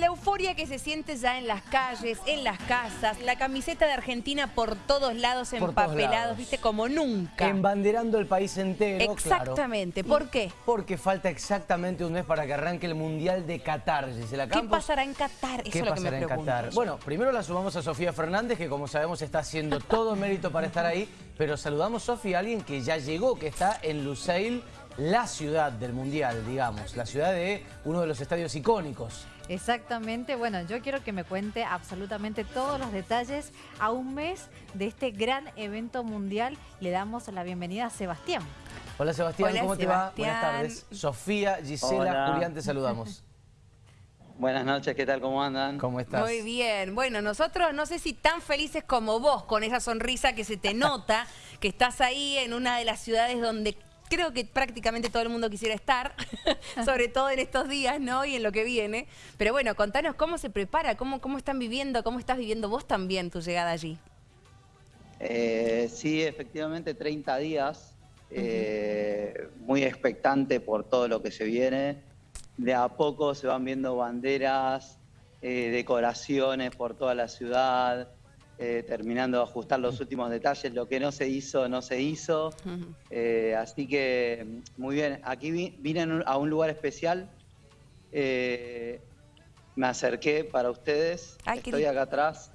La euforia que se siente ya en las calles, en las casas, la camiseta de Argentina por todos lados empapelados, lados. viste, como nunca. Embanderando el país entero, Exactamente, claro. ¿por qué? Porque falta exactamente un mes para que arranque el Mundial de Qatar, Gisela ¿Qué Campos. pasará en Qatar? Eso ¿Qué es lo que me pasará en pregunto. Qatar? Bueno, primero la sumamos a Sofía Fernández, que como sabemos está haciendo todo mérito para estar ahí, pero saludamos, Sofía, a alguien que ya llegó, que está en Lusail, la ciudad del Mundial, digamos, la ciudad de uno de los estadios icónicos. Exactamente, bueno, yo quiero que me cuente absolutamente todos los detalles a un mes de este gran evento mundial. Le damos la bienvenida a Sebastián. Hola Sebastián, Hola, ¿cómo te va? Buenas tardes. Sofía, Gisela, Hola. Julián, te saludamos. Buenas noches, ¿qué tal? ¿Cómo andan? ¿Cómo estás? Muy bien. Bueno, nosotros no sé si tan felices como vos, con esa sonrisa que se te nota, que estás ahí en una de las ciudades donde creo que prácticamente todo el mundo quisiera estar, sobre todo en estos días, ¿no? Y en lo que viene. Pero bueno, contanos cómo se prepara, cómo, cómo están viviendo, cómo estás viviendo vos también tu llegada allí. Eh, sí, efectivamente, 30 días, eh, muy expectante por todo lo que se viene. De a poco se van viendo banderas, eh, decoraciones por toda la ciudad, eh, terminando de ajustar los últimos detalles. Lo que no se hizo, no se hizo. Eh, así que, muy bien. Aquí vi- vine a un lugar especial. Eh, me acerqué para ustedes. Ay, Estoy acá atrás.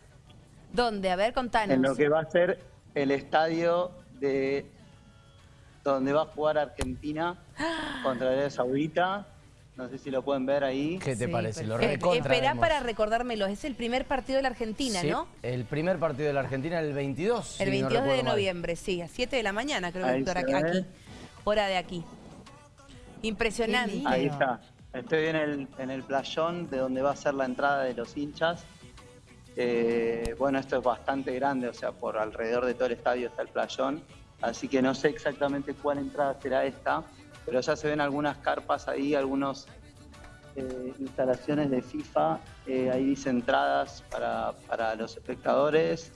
¿Dónde? A ver, contanos. En lo que va a ser el estadio de donde va a jugar Argentina contra Arabia Saudita. No sé si lo pueden ver ahí. ¿Qué te Sí, parece? Lo Eh, recontra esperá vemos. para recordármelo, es el primer partido de la Argentina, Sí, ¿no? el primer partido de la Argentina el 22. El si no 22 de mal. noviembre, sí, a 7 de la mañana creo Ahí que se aquí, hora de aquí. Impresionante. Ahí está. Estoy en el, en el playón de donde va a ser la entrada de los hinchas. Eh, bueno, esto es bastante grande, o sea, por alrededor de todo el estadio está el playón. Así que no sé exactamente cuál entrada será esta, pero ya se ven algunas carpas ahí, algunas instalaciones de FIFA. Eh, ahí dice entradas para, para los espectadores.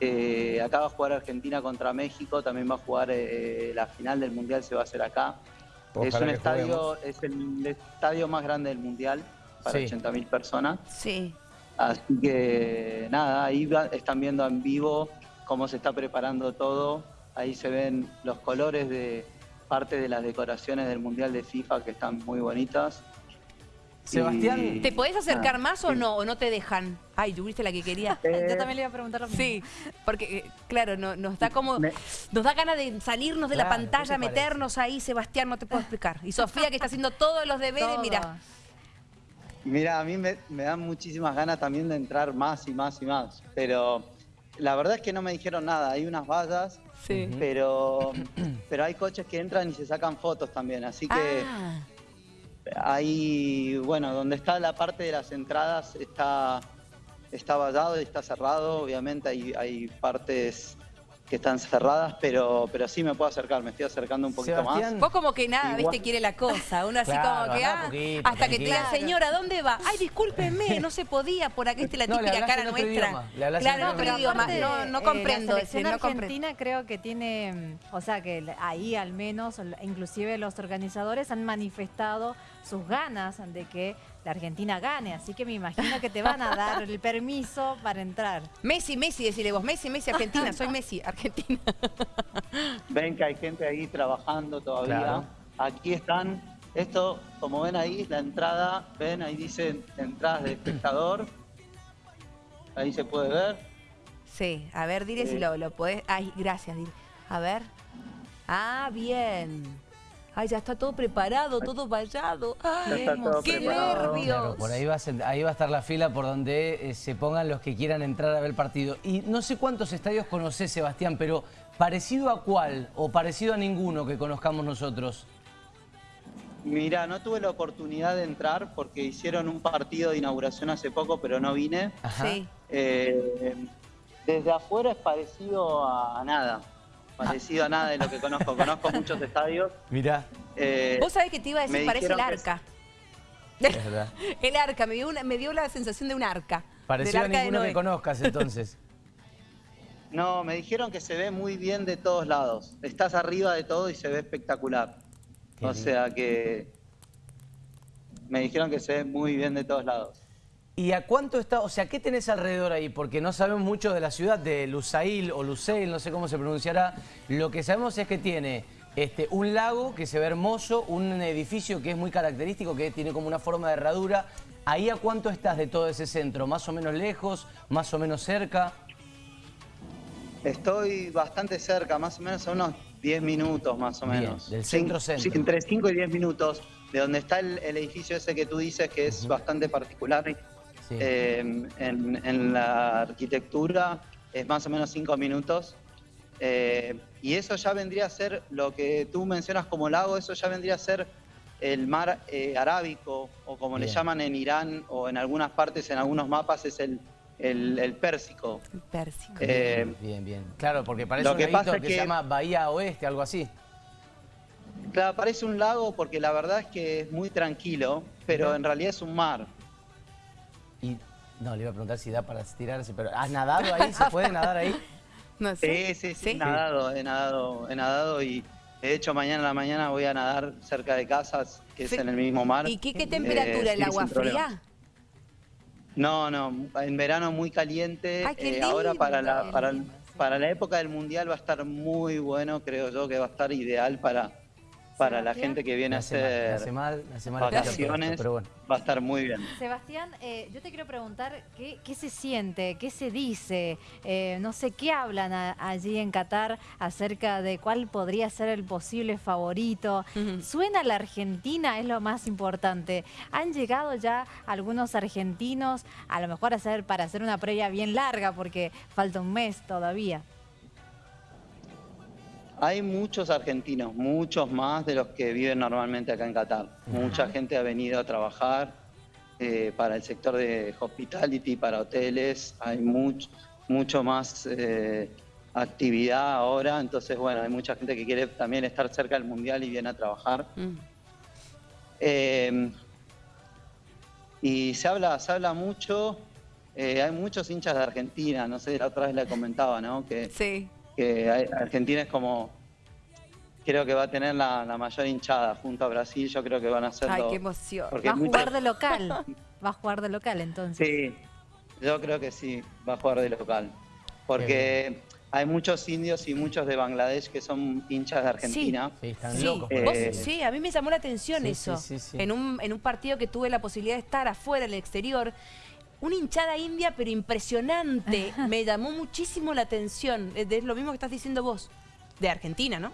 Eh, acá va a jugar Argentina contra México, también va a jugar eh, la final del Mundial, se va a hacer acá. es un estadio, juguemos. es el estadio más grande del Mundial para Sí. 80.000 personas. Sí. Así que nada, ahí va- están viendo en vivo cómo se está preparando todo. Ahí se ven los colores de parte de las decoraciones del Mundial de FIFA que están muy bonitas. Sebastián, Y- ¿Te podés acercar Ah, más o sí. no? ¿O no te dejan? Ay, tuviste la que quería. Eh, Yo también le iba a preguntar lo mismo. Sí, porque eh, claro, no- nos da como, Me- nos da ganas de salirnos de la Claro, ¿qué pantalla, parece? meternos ahí, Sebastián, no te puedo explicar. Y Sofía que está haciendo todos los deberes, Todo. mira. Mira, a mí me, me dan muchísimas ganas también de entrar más y más y más, pero la verdad es que no me dijeron nada. Hay unas vallas, Sí. pero, pero hay coches que entran y se sacan fotos también, así que Ah, ahí, bueno, donde está la parte de las entradas está, está vallado y está cerrado, obviamente hay, hay partes que están cerradas, pero, pero sí me puedo acercar, me estoy acercando un poquito Sebastián, más. vos como que nada, Igual- viste, quiere la cosa. Uno así Claro, como que, ah, poquito, hasta que tranquila. señora, ¿dónde va? Ay, discúlpeme, no se podía, por aquí está la típica cara nuestra. idioma, claro, otro idioma. aparte, No, no eh, comprendo la ese, selección no comprendo. argentina creo que tiene, o sea que ahí al menos, inclusive los organizadores han manifestado sus ganas de que la Argentina gane, así que me imagino que te van a dar el permiso para entrar. Messi, Messi, decirle vos, Messi, Messi, Argentina, soy Messi, Argentina. Ven que hay gente ahí trabajando todavía. Claro. Aquí están, esto, como ven ahí, la entrada, ven, ahí dicen entradas de espectador. Ahí se puede ver. Sí, a ver, dile si lo, lo podés. Ay, gracias, dile. A ver. Ah, bien. Ay, ya está todo preparado, todo vallado. Ay, está todo qué preparado. nervios. Claro, por ahí va, a ahí va a estar la fila por donde eh, se pongan los que quieran entrar a ver el partido. Y no sé cuántos estadios conoces, Sebastián, pero ¿parecido a cuál o parecido a ninguno que conozcamos nosotros? Mira, no tuve la oportunidad de entrar porque hicieron un partido de inauguración hace poco, pero no vine. Ajá. Sí. Eh, desde afuera es parecido a, a nada. Parecido a nada de lo que conozco. Conozco muchos estadios. Mirá, Eh, Vos sabés que te iba a decir, me parece el arca. es verdad. El arca, me dio, una- me dio la sensación de un arca. Parecido a arca ninguno que conozcas entonces. No, me dijeron que se ve muy bien de todos lados. Estás arriba de todo y se ve espectacular. Qué o lindo. sea que me dijeron que se ve muy bien de todos lados. ¿Y a cuánto está? O sea, ¿qué tenés alrededor ahí? Porque no sabemos mucho de la ciudad de Lusail o Lusail, no sé cómo se pronunciará. Lo que sabemos es que tiene este, un lago que se ve hermoso, un edificio que es muy característico, que tiene como una forma de herradura. ¿Ahí a cuánto estás de todo ese centro? ¿Más o menos lejos? ¿Más o menos cerca? Estoy bastante cerca, más o menos a unos 10 minutos más o Bien, menos. del Sí, centro-centro. sí, entre 5 y 10 minutos, de donde está el, el edificio ese que tú dices que es bastante particular Sí. eh, en, en la arquitectura, es más o menos 5 minutos. Eh, y eso ya vendría a ser lo que tú mencionas como lago, eso ya vendría a ser el mar eh, arábico, o como le Bien. llaman en Irán, o en algunas partes, en algunos mapas, es el, el, el Pérsico. El Pérsico. Eh, bien, bien. Claro, porque parece lo un que laguito pasa que, se llama Bahía Oeste, algo así. Claro, parece un lago porque la verdad es que es muy tranquilo, pero en realidad es un mar. Y no, le iba a preguntar si da para tirarse, pero ¿has nadado ahí? ¿Se puede nadar ahí? No sé. Sí, sí, sí, he nadado, he nadado, he nadado y de hecho mañana a la mañana voy a nadar cerca de casas, que es en el mismo mar. ¿Y qué, qué Eh, temperatura? ¿El sí, agua fría? No, no, en verano muy caliente. Ay, qué eh, ahora para la, para la época del mundial va a estar muy bueno, creo yo que va a estar ideal para, para la gente que Me viene a hace, mal, me hace hacer mal, me hace mal escuchar todo esto, vacaciones. pero bueno. Va a estar muy bien. Sebastián, eh, yo te quiero preguntar qué, qué se siente, qué se dice, eh, no sé qué hablan a- allí en Qatar acerca de cuál podría ser el posible favorito. Suena la Argentina, es lo más importante. Han llegado ya algunos argentinos, a lo mejor a hacer, para hacer una previa bien larga, porque falta un mes todavía. Hay muchos argentinos, muchos más de los que viven normalmente acá en Qatar. Mucha gente ha venido a trabajar eh, para el sector de hospitality, para hoteles. Hay mucho, mucho más eh, actividad ahora. Entonces, bueno, hay mucha gente que quiere también estar cerca del mundial y viene a trabajar. Mm. Eh, y se habla, se habla mucho. hay muchos hinchas de Argentina. No sé, la otra vez le comentaba, ¿no? Que Sí. Que Argentina es como creo que va a tener la, la mayor hinchada junto a Brasil yo creo que van a ser Ay, qué emoción. porque Va a muchos- jugar de local, va a jugar de local entonces. sí yo creo que sí va a jugar de local porque hay muchos indios y muchos de Bangladesh que son hinchas de Argentina Sí, están Sí, locos. Eh, sí, a mí me llamó la atención Sí, eso. sí, sí, sí. En, un, en un partido que tuve la posibilidad de estar afuera, en el exterior, una hinchada india, pero impresionante. me llamó muchísimo la atención. Es lo mismo que estás diciendo vos. De Argentina, ¿no?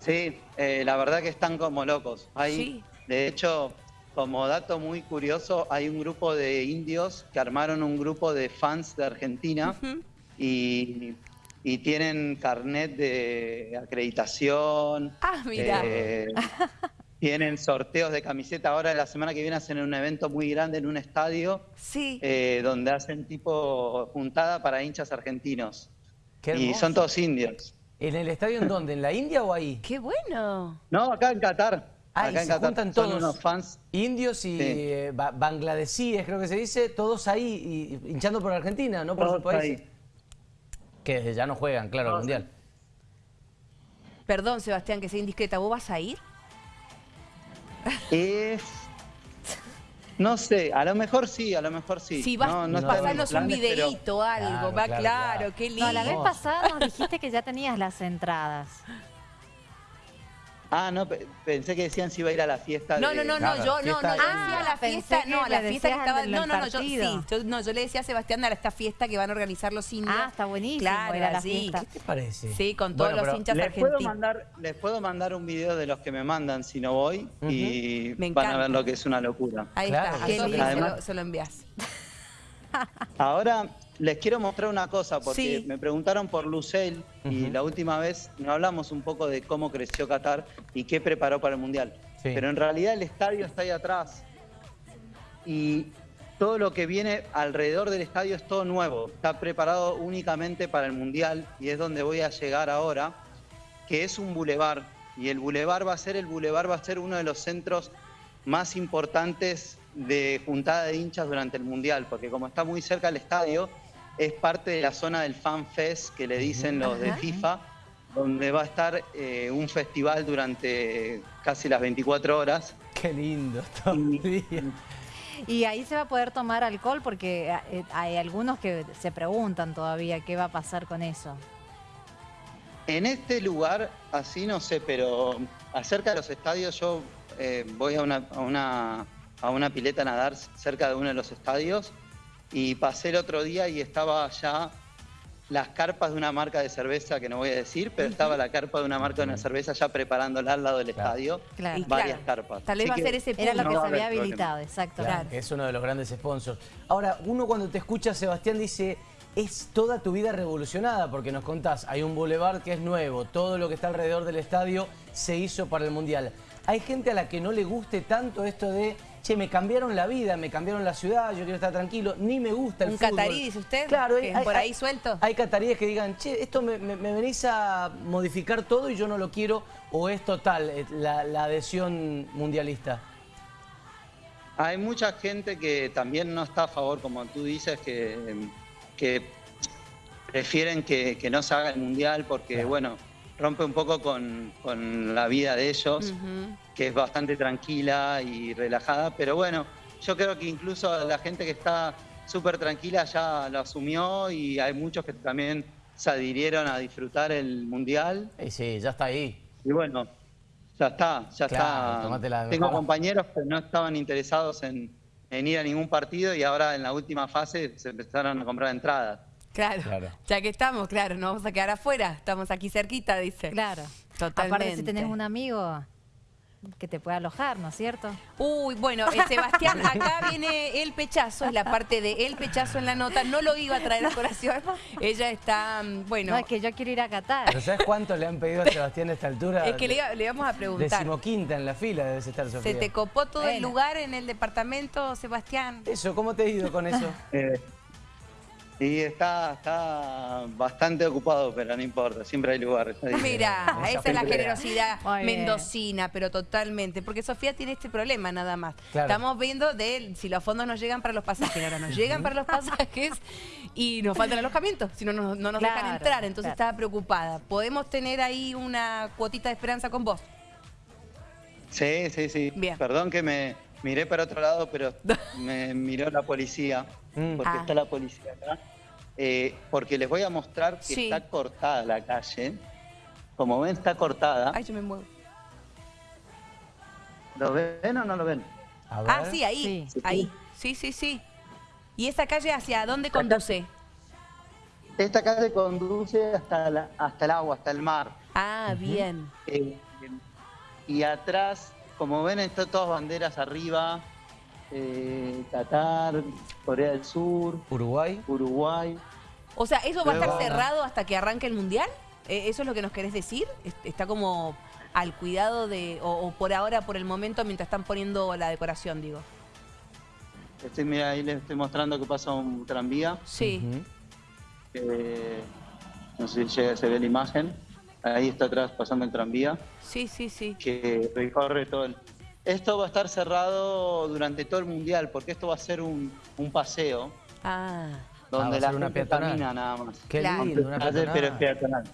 sí eh, la verdad que están como locos hay Sí. de hecho como dato muy curioso hay un grupo de indios que armaron un grupo de fans de Argentina y tienen carnet de acreditación. Ah, mira. eh, tienen sorteos de camiseta. Ahora, la semana que viene, hacen un evento muy grande en un estadio sí. eh, donde hacen tipo juntada para hinchas argentinos. Qué Y son todos indios. ¿En el estadio en dónde? ¿En la India o ahí? Qué bueno. No, acá en Qatar. Ah, y acá en se Qatar juntan son todos. unos fans. Indios y Sí. eh, ba- bangladesíes, creo que se dice, todos ahí y- hinchando por Argentina, no por Todos su país. ahí. Que ya no juegan, claro, al Todos Mundial. Perdón, Sebastián, que sea indiscreta. ¿Vos vas a ir? Es... No sé, a lo mejor sí, a lo mejor sí. Si vas, no, no un planes, pero- videíto, algo. Claro, va claro, claro, claro. qué lindo. No, la vez pasada nos dijiste que ya tenías las entradas. Ah, no, pe- pensé que decían si iba a ir a la fiesta. No, de- no, no, no, Claro, yo no, no, yo Ah, decía a la fiesta, que no, a la fiesta que estaba, no, no, no, yo sí, yo, no, yo le decía a Sebastián a esta fiesta que van a organizar los indios. Ah, está buenísimo Claro, ir a la sí. fiesta. ¿Qué te parece? Sí, con todos Bueno, los hinchas Les puedo, argentinos. mandar, les puedo mandar un video de los que me mandan si no voy y Me van a ver lo que es una locura. Ahí Claro, está, qué lindo. se, Además- lo, se lo envías. Ahora les quiero mostrar una cosa porque Sí. me preguntaron por Lucel y la última vez no hablamos un poco de cómo creció Qatar y qué preparó para el Mundial. Sí. Pero en realidad el estadio está ahí atrás y todo lo que viene alrededor del estadio es todo nuevo. Está preparado únicamente para el Mundial y es donde voy a llegar ahora, que es un bulevar. Y el bulevar va a ser, el bulevar va a ser uno de los centros más importantes de juntada de hinchas durante el Mundial, porque como está muy cerca del estadio, es parte de la zona del Fan Fest que le dicen los de. FIFA, donde va a estar eh, un festival durante casi las 24 horas. Qué lindo todo el día. Y ahí se va a poder tomar alcohol porque eh, hay algunos que se preguntan todavía qué va a pasar con eso. En este lugar, así no sé, pero acerca de los estadios, yo eh, voy a una, a, una, a una pileta a nadar cerca de uno de los estadios y pasé el otro día y estaba ya las carpas de una marca de cerveza que no voy a decir, pero estaba la carpa de una marca de una cerveza ya preparándola al lado del Claro. estadio. Claro. Varias claro, carpas. Tal vez va a ser ese Era lo que No, se había no habilitado, exacto. Es uno de los grandes sponsors. Ahora, uno cuando te escucha, Sebastián, dice, es toda tu vida revolucionada, porque nos contás, hay un boulevard que es nuevo, todo lo que está alrededor del estadio se hizo para el Mundial. Hay gente a la que no le guste tanto esto de, che, me cambiaron la vida, me cambiaron la ciudad, yo quiero estar tranquilo, ni me gusta el Un fútbol. catarí, dice usted, Claro, que por ahí suelto. Hay cataríes que digan, che, esto me, me- me venís a modificar todo y yo no lo quiero, o es total eh, la, la adhesión mundialista. Hay mucha gente que también no está a favor, como tú dices, que, que prefieren que, que no se haga el mundial porque, Claro. bueno, rompe un poco con, con la vida de ellos, Ujú. Que es bastante tranquila y relajada. Pero bueno, yo creo que incluso la gente que está súper tranquila ya lo asumió y hay muchos que también se adhirieron a disfrutar el mundial. Y sí, ya está ahí. Y bueno, ya está, ya Claro, está. Tengo mejor. compañeros que no estaban interesados en, en ir a ningún partido y ahora en la última fase se empezaron a comprar entradas. Claro. Claro. ya que estamos, claro, no vamos a quedar afuera, estamos aquí cerquita, dice. Claro. Totalmente. Aparte si tenés un amigo que te pueda alojar, ¿no es cierto? Uy, bueno, eh, Sebastián, acá viene el pechazo, es la parte de el pechazo en la nota, no lo iba a traer a colación, ella está, mm, bueno, No, es que yo quiero ir a Qatar. ¿Pero sabes cuánto le han pedido a Sebastián a esta altura? es que le, iba- le vamos a preguntar, Decimoquinta en la fila debes estar, Sofía. ¿se te copó todo el lugar en el departamento, Sebastián? Eso, ¿cómo te ha ido con eso? Eh, y está, está bastante ocupado, pero no importa, siempre hay lugar. Mira, Esa es la generosidad Muy bien. mendocina, pero totalmente. Porque Sofía tiene este problema nada más. Claro. Estamos viendo de él, si los fondos nos llegan para los pasajes, ahora nos llegan para los pasajes y nos faltan alojamientos, si no, no, no nos dejan entrar. Entonces claro. estaba preocupada. ¿Podemos tener ahí una cuotita de esperanza con vos? Sí, sí, sí. Bien. Perdón que me miré para otro lado, pero me miró la policía, Mm. porque Ah. está la policía acá. Eh, porque les voy a mostrar que Sí. está cortada la calle. Como ven, está cortada. Ay, yo me muevo. ¿Lo ven o no lo ven? A ver. Ah, sí, ahí, Sí. ahí. Sí, sí, sí. ¿Y esa calle hacia dónde conduce? Esta calle conduce hasta, la- hasta el agua, hasta el mar. Ah, bien. Eh, y atrás, como ven, están todas banderas arriba. Eh, Qatar, Corea del Sur, Uruguay. Uruguay. O sea, ¿eso va a estar cerrado hasta que arranque el Mundial? Eh, ¿Eso es lo que nos querés decir? Es- ¿Está como al cuidado de, o, o por ahora, por el momento, mientras están poniendo la decoración, digo? Estoy, mira, ahí les estoy mostrando que pasa un tranvía. Sí. Eh, no sé si llega- se ve la imagen. Ahí está atrás pasando el tranvía Sí, sí, sí. que recorre todo el... Esto va a estar cerrado durante todo el mundial porque esto va a ser un, un paseo Ah, donde Ah, va a la ser una gente peatonal. camina nada más. Qué Claro. lindo, una Calle, pero es peatonal. peatonal.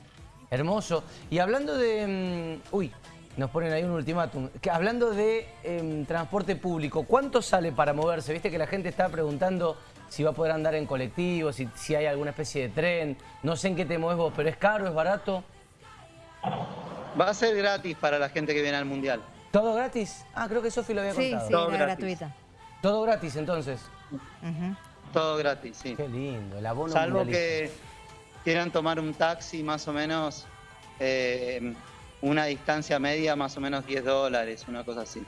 Hermoso. Y hablando de... mm, uy, nos ponen ahí un ultimátum. Que hablando de em, transporte público, ¿cuánto sale para moverse? Viste que la gente está preguntando si va a poder andar en colectivo, si, si hay alguna especie de tren. No sé en qué te mueves vos, pero ¿es caro, es barato? Va a ser gratis para la gente que viene al mundial. ¿Todo gratis? Ah, creo que Sofi lo había Sí, contado. sí, Todo era gratis. gratuita. Todo gratis entonces. Todo gratis, sí. Qué lindo, el abono Salvo que quieran tomar un taxi más o menos, eh, una distancia media más o menos 10 dólares, una cosa así.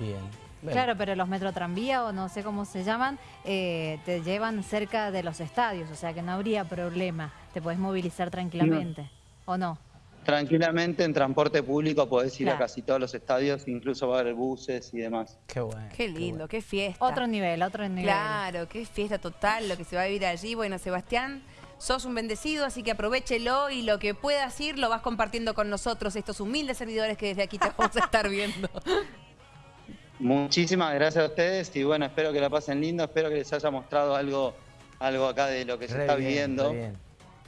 Bien. Bueno. Claro, pero los metrotranvía o no sé cómo se llaman, eh, te llevan cerca de los estadios, o sea que no habría problema. Te podés movilizar tranquilamente. ¿O no? Tranquilamente en transporte público podés ir Claro. a casi todos los estadios, incluso va a haber buses y demás. Qué bueno. qué lindo, qué fiesta. Otro nivel, otro nivel. Claro, qué fiesta total lo que se va a vivir allí. Bueno, Sebastián, sos un bendecido, así que aprovechelo y lo que puedas ir lo vas compartiendo con nosotros, estos humildes servidores que desde aquí te vamos a estar viendo. Muchísimas gracias a ustedes y bueno, espero que la pasen lindo, espero que les haya mostrado algo, algo acá de lo que se Re está bien, viviendo.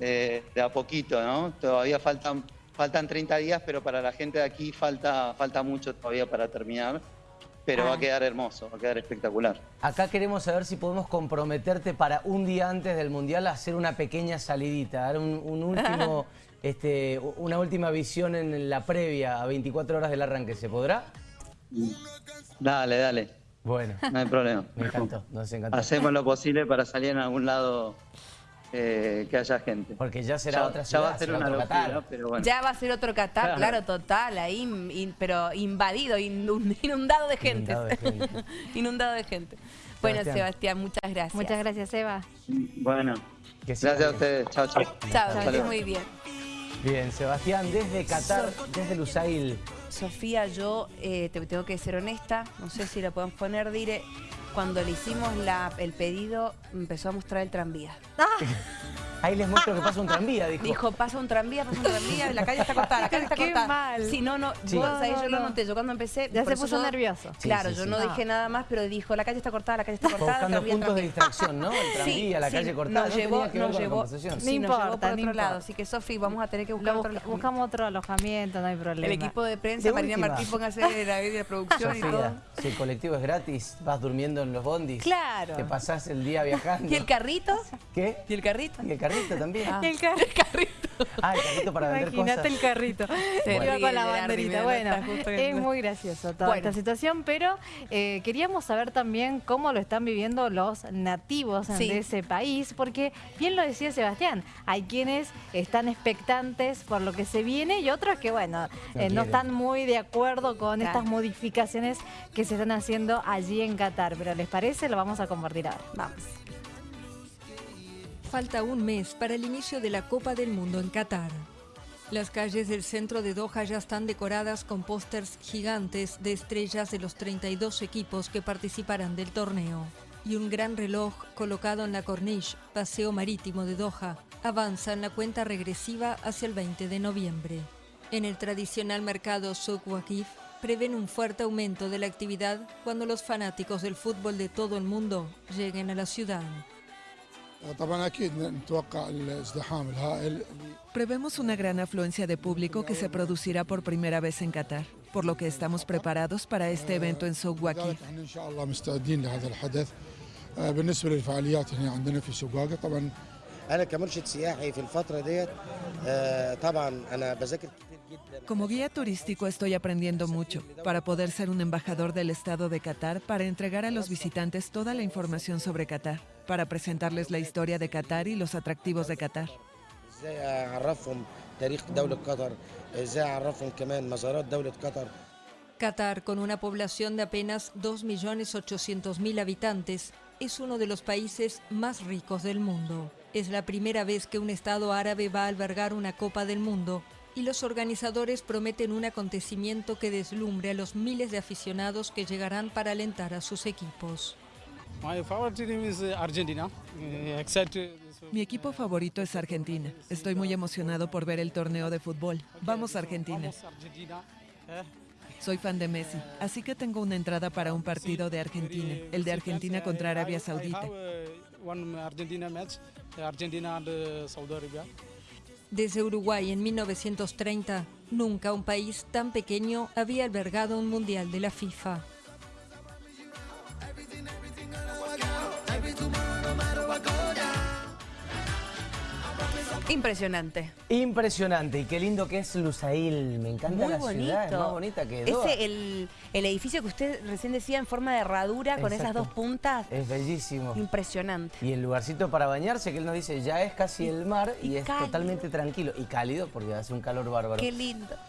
eh, de a poquito, ¿no? Todavía faltan, faltan 30 días, pero para la gente de aquí falta, falta mucho todavía para terminar. pero va Ah. a quedar hermoso, va a quedar espectacular. Acá queremos saber si podemos comprometerte para un día antes del Mundial a hacer una pequeña salidita, dar un, un último, este, una última visión en la previa a 24 horas del arranque. ¿Se podrá? Dale, dale, Bueno, no hay problema. me encantó, nos encantó. Hacemos lo posible para salir en algún lado eh, que haya gente. Porque ya será Ya- otra ya ciudad, va a ser será una otro locura, Qatar. pero bueno. Ya va a ser otro Qatar, Claro. claro, total, ahí, in- pero invadido, inund- inundado de gente. Inundado de gente. Inundado de gente. Bueno, Sebastián. Sebastián, muchas gracias. Muchas gracias, Eva. Bueno, gracias a ustedes. Chao, chao. Chao, que muy bien. Bien, Sebastián, desde Qatar, desde Lusail. Sofía, yo eh, te tengo que ser honesta, no sé si la podemos poner, dire, cuando le hicimos la- el pedido empezó a mostrar el tranvía. Ahí les muestro que pasa un tranvía, dijo. Dijo, pasa un tranvía, pasa un tranvía, la calle está cortada, la calle está Qué cortada. mal. Sí, no, no, Sí. vos No, sabés, no, yo lo no. noté, yo cuando empecé... Ya se puso yo- nervioso. Claro, sí, yo sí. no Ah. dije nada más, pero dijo, la calle está cortada, la calle está cortada, Buscando tranvía, puntos de distracción, ¿no? El tranvía, la calle cortada. Nos no llevó, que ver nos con la llevó, sí, No nos llevó importa, por otro importa. lado. Así que, Sofi, vamos a tener que buscar Lo otro busca- alojamiento. buscamos otro alojamiento, no hay problema. El equipo de prensa, Marina. Martín, póngase la de la producción y todo. Sofía, si el colectivo es gratis, vas durmiendo en los bondis. Claro. Te pasás el día viajando. ¿Y el carrito? ¿Qué? ¿Y el carrito? Y el carrito también. Ah. El carrito. Ah, el carrito para vender cosas. Imagínate el carrito. Se Iba ríe con la banderita. Bueno, es muy gracioso toda Bueno. esta situación, pero eh, queríamos saber también cómo lo están viviendo los nativos Sí. de ese país, porque bien lo decía Sebastián, hay quienes están expectantes por lo que se viene y otros que, bueno, No eh, no están muy de acuerdo con Claro. estas modificaciones que se están haciendo allí en Qatar. Pero ¿les parece? Lo vamos a compartir ahora. Vamos. Falta un mes para el inicio de la Copa del Mundo en Qatar. Las calles del centro de Doha ya están decoradas con pósters gigantes de estrellas de los 32 equipos que participarán del torneo. Y un gran reloj colocado en la Corniche, paseo marítimo de Doha, avanza en la cuenta regresiva hacia el 20 de noviembre. En el tradicional mercado Souk Waqif prevén un fuerte aumento de la actividad cuando los fanáticos del fútbol de todo el mundo lleguen a la ciudad. Prevemos una gran afluencia de público que se producirá por primera vez en Qatar, por lo que estamos preparados para este evento en Souk Waqif. لذلك احنا ان شاء الله مستعدين لهذا الحدث آه، بالنسبه للفعاليات هنا عندنا في سواقه طبعا انا كمرشد سياحي في الفتره ديت آه، طبعا انا بذاكر كتير جدا Como guía turístico estoy aprendiendo mucho para poder ser un embajador del Estado de Qatar para entregar a los visitantes toda la información sobre Qatar, para presentarles la historia de Qatar y los atractivos de Qatar. Qatar, con una población de apenas 2.800.000 habitantes, es uno de los países más ricos del mundo. Es la primera vez que un Estado árabe va a albergar una Copa del Mundo y los organizadores prometen un acontecimiento que deslumbre a los miles de aficionados que llegarán para alentar a sus equipos. Mi equipo favorito es Argentina. Estoy muy emocionado por ver el torneo de fútbol. Vamos Argentina. Eh, Soy fan de Messi, así que tengo una entrada para un partido de Argentina, el de Argentina contra Arabia Saudita. Uh, one Argentina match, uh, Argentina and uh, Saudi Arabia. Desde Uruguay en 1930, nunca un país tan pequeño había albergado un mundial de la FIFA. Impresionante. Impresionante y qué lindo que es Lusail. Me encanta Muy la bonito. ciudad, es más bonita que. Ese, el, el edificio que usted recién decía en forma de herradura con esas dos puntas. Es bellísimo. Impresionante. Y el lugarcito para bañarse, que él nos dice, ya es casi el mar y, y es cálido. totalmente tranquilo. Y cálido porque hace un calor bárbaro. Qué lindo.